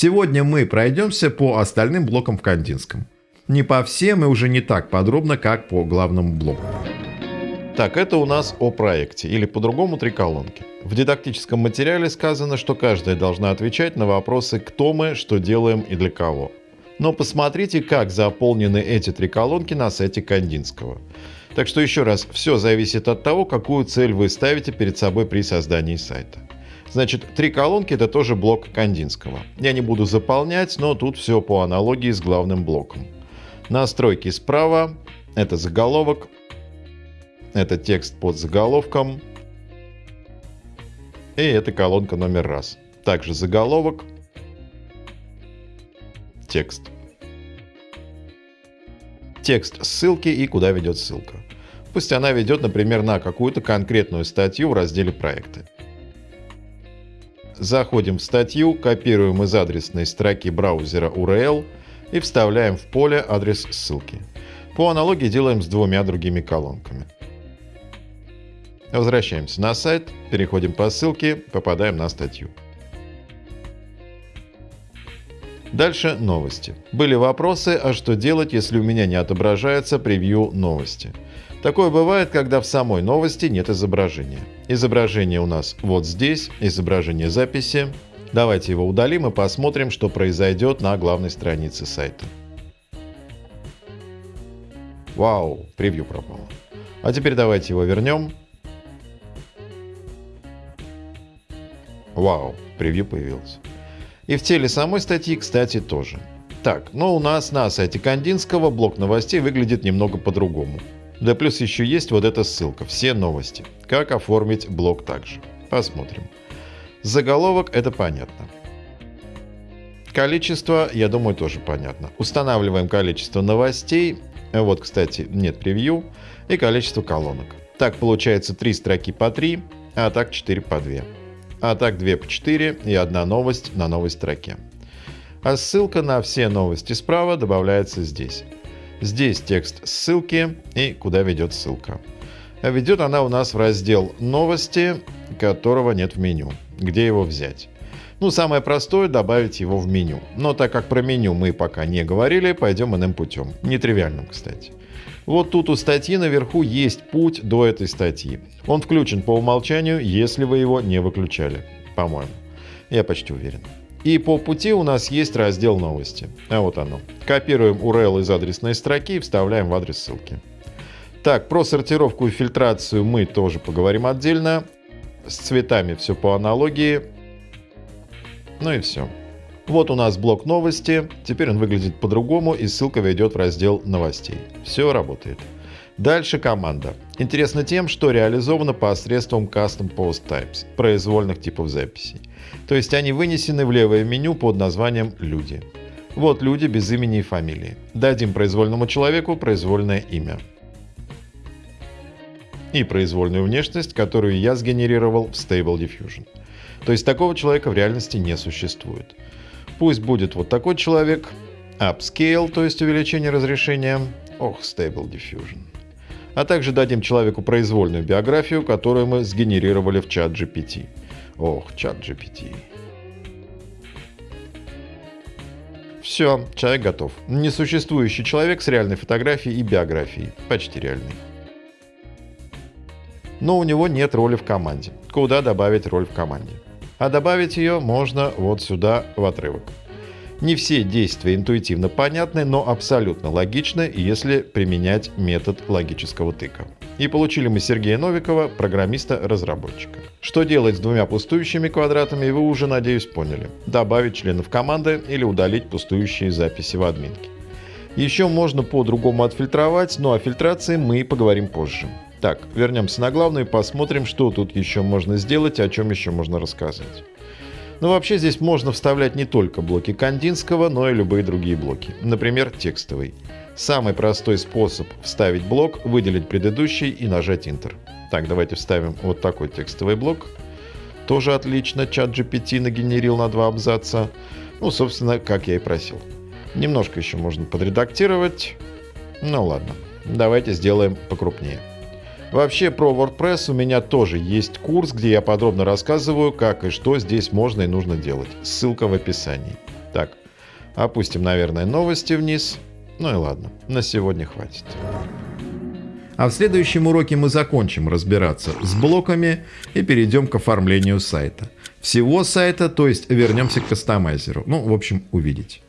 Сегодня мы пройдемся по остальным блокам в Кандинском. Не по всем и уже не так подробно, как по главному блоку. Так, это у нас о проекте, или по-другому три колонки. В дидактическом материале сказано, что каждая должна отвечать на вопросы «кто мы», «что делаем» и «для кого». Но посмотрите, как заполнены эти три колонки на сайте Кандинского. Так что еще раз, все зависит от того, какую цель вы ставите перед собой при создании сайта. Значит, три колонки это тоже блок Кандинского. Я не буду заполнять, но тут все по аналогии с главным блоком. Настройки справа, это заголовок, это текст под заголовком. И это колонка номер раз. Также заголовок. Текст. Текст ссылки и куда ведет ссылка. Пусть она ведет, например, на какую-то конкретную статью в разделе «Проекты». Заходим в статью, копируем из адресной строки браузера URL и вставляем в поле адрес ссылки. По аналогии делаем с двумя другими колонками. Возвращаемся на сайт, переходим по ссылке, попадаем на статью. Дальше новости. Были вопросы, а что делать, если у меня не отображается превью новости. Такое бывает, когда в самой новости нет изображения. Изображение у нас вот здесь, изображение записи. Давайте его удалим и посмотрим, что произойдет на главной странице сайта. Вау, превью пропало. А теперь давайте его вернем Вау, превью появилось. И в теле самой статьи, кстати, тоже. Так, но у нас на сайте Кандинского блок новостей выглядит немного по-другому. Да плюс еще есть вот эта ссылка «Все новости». Как оформить блок также. Посмотрим. Заголовок – это понятно. Количество, я думаю, тоже понятно. Устанавливаем количество новостей. Вот, кстати, нет превью. И количество колонок. Так получается 3 строки по 3, а так 4 по 2 а так 2 по 4 и одна новость на новой строке. А ссылка на все новости справа добавляется здесь. Здесь текст ссылки и куда ведет ссылка. Ведет она у нас в раздел «Новости», которого нет в меню. Где его взять? Ну, самое простое – добавить его в меню. Но так как про меню мы пока не говорили, пойдем иным путем. Нетривиальным, кстати. Вот тут у статьи наверху есть путь до этой статьи. Он включен по умолчанию, если вы его не выключали. По-моему. Я почти уверен. И по пути у нас есть раздел новости. А вот оно. Копируем URL из адресной строки и вставляем в адрес ссылки. Так, про сортировку и фильтрацию мы тоже поговорим отдельно. С цветами все по аналогии. Ну и все. Вот у нас блок новости, теперь он выглядит по-другому и ссылка ведет в раздел новостей. Все работает. Дальше команда. Интересно тем, что реализована посредством Custom Post Types, произвольных типов записей. То есть они вынесены в левое меню под названием «Люди». Вот люди без имени и фамилии. Дадим произвольному человеку произвольное имя. И произвольную внешность, которую я сгенерировал в Stable Diffusion. То есть такого человека в реальности не существует. Пусть будет вот такой человек. Upscale, то есть увеличение разрешения. Ох, Stable Diffusion. А также дадим человеку произвольную биографию, которую мы сгенерировали в чат GPT. Ох, чат GPT. Все, человек готов. Несуществующий человек с реальной фотографией и биографией. Почти реальный. Но у него нет роли в команде. Куда добавить роль в команде? А добавить ее можно вот сюда в отрывок. Не все действия интуитивно понятны, но абсолютно логичны, если применять метод логического тыка. И получили мы Сергея Новикова, программиста-разработчика. Что делать с двумя пустующими квадратами, вы уже, надеюсь, поняли. Добавить членов команды или удалить пустующие записи в админке. Еще можно по-другому отфильтровать, но о фильтрации мы поговорим позже. Так, вернемся на главную и посмотрим, что тут еще можно сделать, о чем еще можно рассказать. Но вообще здесь можно вставлять не только блоки Кандинского, но и любые другие блоки. Например, текстовый. Самый простой способ вставить блок – выделить предыдущий и нажать Enter. Так, давайте вставим вот такой текстовый блок. Тоже отлично, чат GPT нагенерил на два абзаца. Ну, собственно, как я и просил. Немножко еще можно подредактировать. Ну ладно, давайте сделаем покрупнее. Вообще про WordPress у меня тоже есть курс, где я подробно рассказываю, как и что здесь можно и нужно делать. Ссылка в описании. Так, опустим, наверное, новости вниз. Ну и ладно, на сегодня хватит. А в следующем уроке мы закончим разбираться с блоками и перейдем к оформлению сайта. Всего сайта, то есть вернемся к кастомайзеру. Ну, в общем, увидеть.